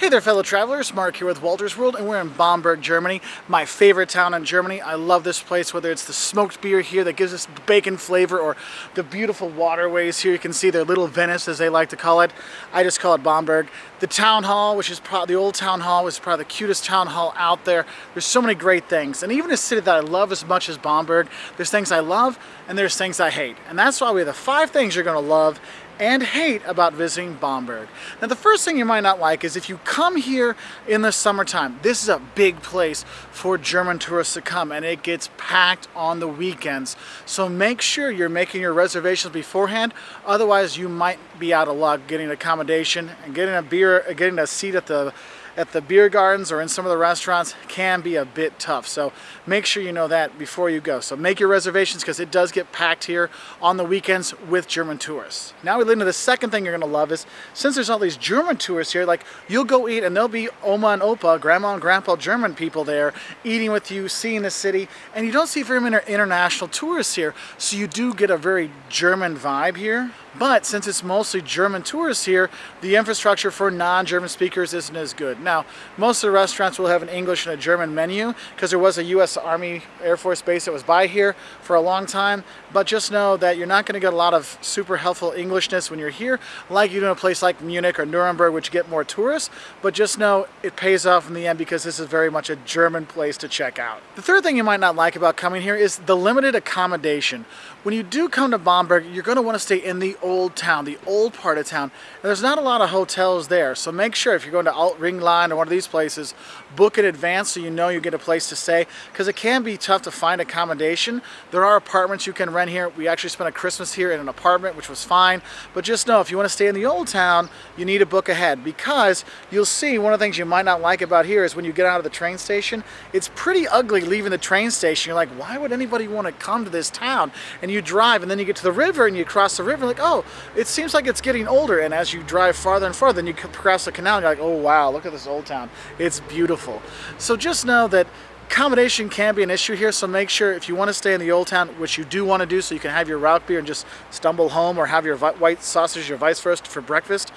Hey there fellow travelers, Mark here with Walter's World and we're in Bamberg, Germany, my favorite town in Germany. I love this place, whether it's the smoked beer here that gives us bacon flavor or the beautiful waterways here. You can see their little Venice as they like to call it. I just call it Bamberg. The town hall, which is probably the old town hall, is probably the cutest town hall out there. There's so many great things. And even a city that I love as much as Bamberg, there's things I love and there's things I hate. And that's why we have the five things you're gonna love and hate about visiting Bamberg. Now the first thing you might not like is if you come here in the summertime, this is a big place for German tourists to come and it gets packed on the weekends. So make sure you're making your reservations beforehand, otherwise you might be out of luck getting accommodation and getting a beer, getting a seat at the at the beer gardens or in some of the restaurants can be a bit tough. So make sure you know that before you go. So make your reservations because it does get packed here on the weekends with German tourists. Now we lead into the second thing you're gonna love is since there's all these German tourists here, like you'll go eat and there'll be Oma and Opa, Grandma and Grandpa German people there eating with you, seeing the city, and you don't see very many international tourists here. So you do get a very German vibe here. But since it's mostly German tourists here, the infrastructure for non-German speakers isn't as good. Now, most of the restaurants will have an English and a German menu because there was a U.S. Army Air Force base that was by here for a long time. But just know that you're not going to get a lot of super helpful Englishness when you're here, like you do in a place like Munich or Nuremberg, which get more tourists. But just know it pays off in the end because this is very much a German place to check out. The third thing you might not like about coming here is the limited accommodation. When you do come to Bamberg, you're going to want to stay in the old town, the old part of town. And there's not a lot of hotels there, so make sure if you're going to Alt Ringlein or one of these places, book in advance so you know you get a place to stay, because it can be tough to find accommodation. There are apartments you can rent here. We actually spent a Christmas here in an apartment, which was fine, but just know if you want to stay in the old town, you need to book ahead, because you'll see one of the things you might not like about here is when you get out of the train station, it's pretty ugly leaving the train station. You're like, why would anybody want to come to this town? And you drive and then you get to the river and you cross the river like, oh, it seems like it's getting older. And as you drive farther and farther, then you cross the canal and you're like, oh wow, look at this old town. It's beautiful. So just know that accommodation can be an issue here, so make sure if you want to stay in the old town, which you do want to do, so you can have your Rauchbier and just stumble home or have your white sausage or vice versa for breakfast,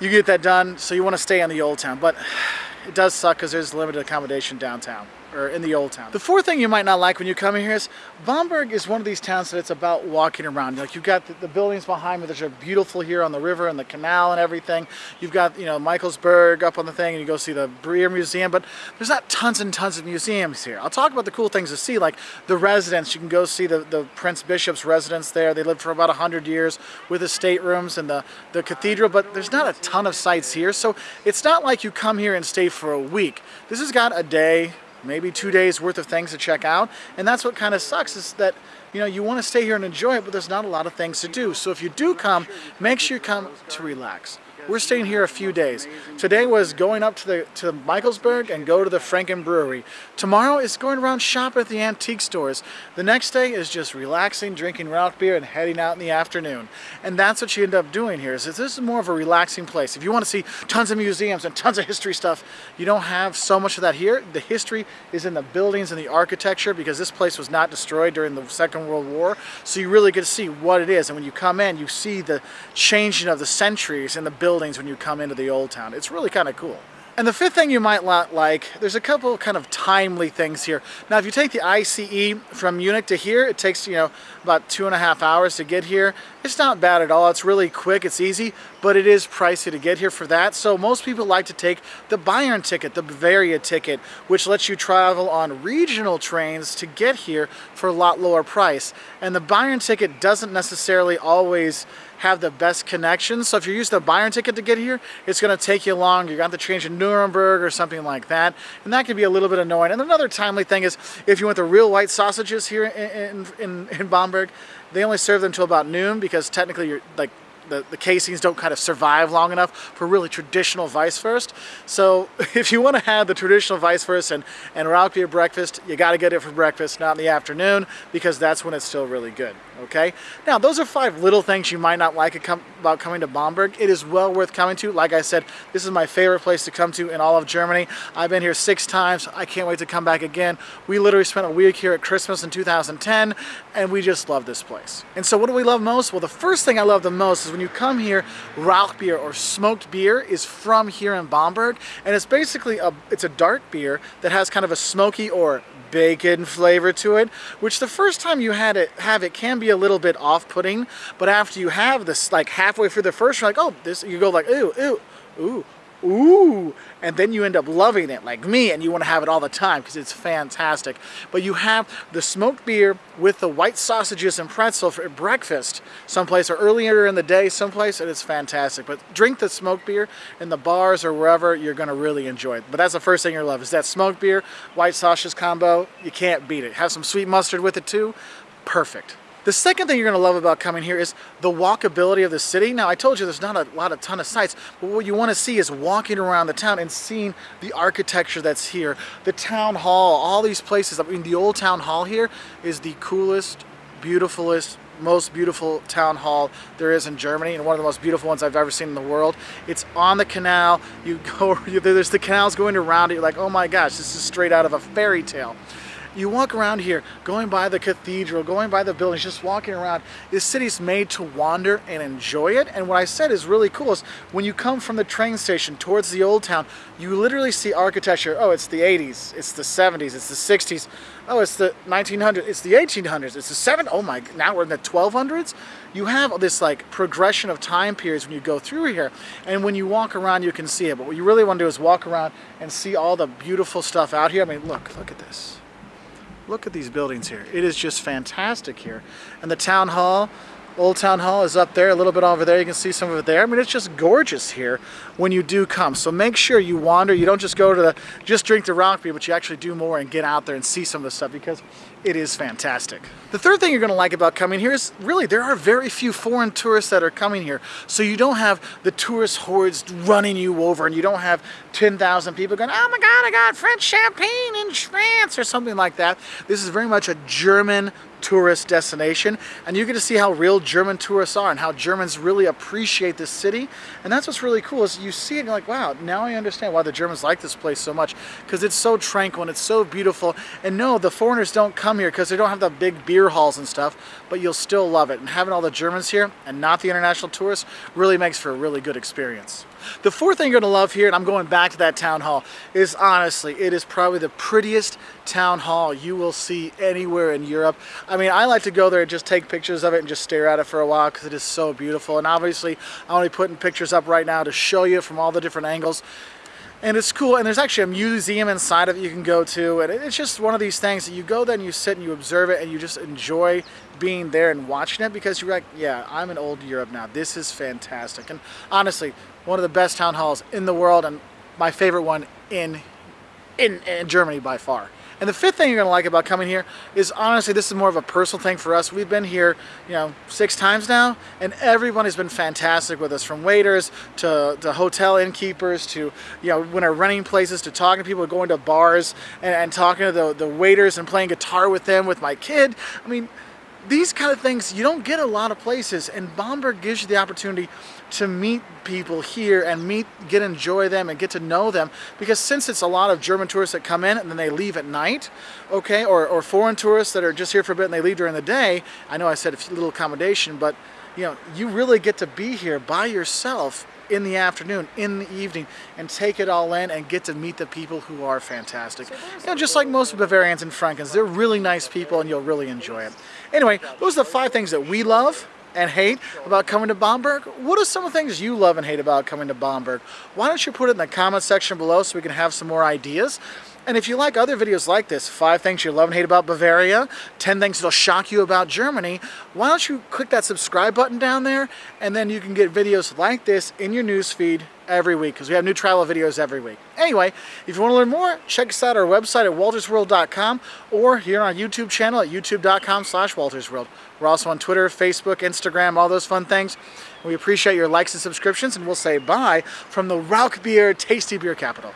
you get that done, so you want to stay in the old town. But it does suck because there's limited accommodation downtown or in the old town. The fourth thing you might not like when you come here is Bamberg is one of these towns that it's about walking around. Like you've got the, the buildings behind me that are beautiful here on the river and the canal and everything. You've got, you know, Michaelsberg up on the thing and you go see the Beer Museum, but there's not tons and tons of museums here. I'll talk about the cool things to see, like the residence. You can go see the, the Prince Bishop's residence there. They lived for about 100 years with the staterooms and the, the cathedral, but there's not a ton of sites here. So it's not like you come here and stay for a week. This has got a day, maybe two days worth of things to check out. And that's what kind of sucks is that, you know, you want to stay here and enjoy it, but there's not a lot of things to do. So if you do come, make sure you come to relax. We're staying here a few days. Today was going up to the to Michaelsberg and go to the Franken Brewery. Tomorrow is going around shop at the antique stores. The next day is just relaxing, drinking Rauchbier, and heading out in the afternoon. And that's what you end up doing here. Is this is more of a relaxing place. If you want to see tons of museums and tons of history stuff, you don't have so much of that here. The history is in the buildings and the architecture because this place was not destroyed during the Second World War. So you really get to see what it is. And when you come in, you see the changing of the centuries in the buildings buildings when you come into the old town. It's really kind of cool. And the fifth thing you might not like, there's a couple kind of timely things here. Now, if you take the ICE from Munich to here, it takes, you know, about two and a half hours to get here. It's not bad at all. It's really quick, it's easy, but it is pricey to get here for that. So most people like to take the Bayern ticket, the Bavaria ticket, which lets you travel on regional trains to get here for a lot lower price. And the Bayern ticket doesn't necessarily always have the best connections. So if you're using the Bayern ticket to get here, it's going to take you long. You're going to change to Nuremberg or something like that. And that can be a little bit annoying. And another timely thing is if you want the real white sausages here in, in, in Bamberg, they only serve them until about noon because technically you're like the, the casings don't kind of survive long enough for really traditional Weisswurst. So if you want to have the traditional Weisswurst and, and Rauchbier breakfast, you got to get it for breakfast, not in the afternoon, because that's when it's still really good. Okay? Now, those are five little things you might not like about coming to Bamberg. It is well worth coming to. Like I said, this is my favorite place to come to in all of Germany. I've been here six times. I can't wait to come back again. We literally spent a week here at Christmas in 2010, and we just love this place. And so what do we love most? Well, the first thing I love the most is when you come here, Rauchbier or smoked beer is from here in Bamberg, and it's basically a, it's a dark beer that has kind of a smoky or bacon flavor to it, which the first time you had it have it can be a little bit off-putting, but after you have this like halfway through the first, you're like, oh, this you go like, ooh, ooh, ooh, ooh, and then you end up loving it like me and you want to have it all the time because it's fantastic. But you have the smoked beer with the white sausages and pretzel for breakfast someplace or earlier in the day someplace and it's fantastic. But drink the smoked beer in the bars or wherever you're going to really enjoy it. But that's the first thing you're love is that smoked beer, white sausages combo. You can't beat it. Have some sweet mustard with it too. Perfect. The second thing you're going to love about coming here is the walkability of the city. Now, I told you there's not a lot of ton of sites, but what you want to see is walking around the town and seeing the architecture that's here, the town hall, all these places. I mean, the old town hall here is the coolest, beautifulest, most beautiful town hall there is in Germany and one of the most beautiful ones I've ever seen in the world. It's on the canal. You go, there's the canals going around it. You're like, oh my gosh, this is straight out of a fairy tale. You walk around here, going by the cathedral, going by the buildings, just walking around. This city's made to wander and enjoy it. And what I said is really cool is when you come from the train station towards the old town, you literally see architecture. Oh, it's the 80s, it's the 70s, it's the 60s. Oh, it's the 1900s, it's the 1800s, it's the 7, oh my, now we're in the 1200s. You have this like progression of time periods when you go through here. And when you walk around, you can see it. But what you really want to do is walk around and see all the beautiful stuff out here. I mean, look, look at this. Look at these buildings here. It is just fantastic here. And the town hall, Old Town Hall is up there, a little bit over there. You can see some of it there. I mean, it's just gorgeous here when you do come. So make sure you wander. You don't just go to the, just drink the Rauchbier, but you actually do more and get out there and see some of the stuff because it is fantastic. The third thing you're going to like about coming here is really there are very few foreign tourists that are coming here. So you don't have the tourist hordes running you over and you don't have 10,000 people going, oh my God, I got French champagne in France or something like that. This is very much a German tourist destination and you get to see how real German tourists are and how Germans really appreciate this city and that's what's really cool is you see it and you're like wow now I understand why the Germans like this place so much because it's so tranquil and it's so beautiful and no the foreigners don't come here because they don't have the big beer halls and stuff but you'll still love it and having all the Germans here and not the international tourists really makes for a really good experience. The fourth thing you're going to love here, and I'm going back to that town hall, is honestly, it is probably the prettiest town hall you will see anywhere in Europe. I mean, I like to go there and just take pictures of it and just stare at it for a while because it is so beautiful. And obviously, I'm only putting pictures up right now to show you from all the different angles. And it's cool and there's actually a museum inside of it you can go to and it's just one of these things that you go there and you sit and you observe it and you just enjoy being there and watching it because you're like yeah I'm in old Europe now. This is fantastic. And honestly one of the best town halls in the world and my favorite one in in, in Germany by far and the fifth thing you're gonna like about coming here is honestly, this is more of a personal thing for us. We've been here, you know, six times now, and everyone has been fantastic with us, from waiters to, to hotel innkeepers to, you know, when we're running places to talking to people, going to bars and, and talking to the, the waiters and playing guitar with them, with my kid. I mean, these kind of things you don't get a lot of places and Bamberg gives you the opportunity to meet people here and meet get enjoy them and get to know them because since it's a lot of German tourists that come in and then they leave at night okay or, or foreign tourists that are just here for a bit and they leave during the day I know I said a little accommodation but you know you really get to be here by yourself in the afternoon, in the evening, and take it all in and get to meet the people who are fantastic. You know, just like most Bavarians and Frankens, they're really nice people and you'll really enjoy it. Anyway, those are the five things that we love and hate about coming to Bamberg? What are some of the things you love and hate about coming to Bamberg? Why don't you put it in the comment section below so we can have some more ideas? And if you like other videos like this, 5 things you love and hate about Bavaria, 10 things that'll shock you about Germany, why don't you click that subscribe button down there and then you can get videos like this in your newsfeed every week because we have new travel videos every week. Anyway, if you want to learn more, check us out our website at waltersworld.com or here on our YouTube channel at youtube.com slash waltersworld. We're also on Twitter, Facebook, Instagram, all those fun things. We appreciate your likes and subscriptions and we'll say bye from the Rauchbier Tasty Beer Capital.